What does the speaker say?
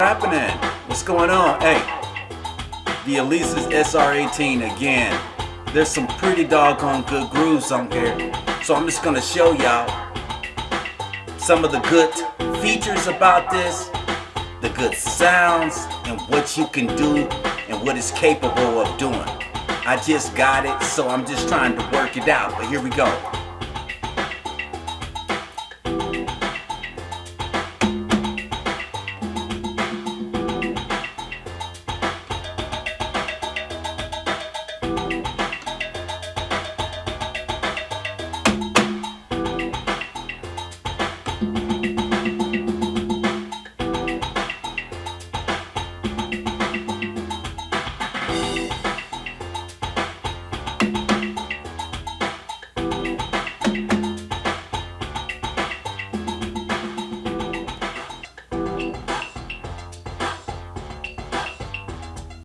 What's happening? What's going on? Hey, the Alesis SR18 again. There's some pretty doggone good grooves on here. So I'm just gonna show y'all some of the good features about this, the good sounds, and what you can do and what it's capable of doing. I just got it, so I'm just trying to work it out. But here we go.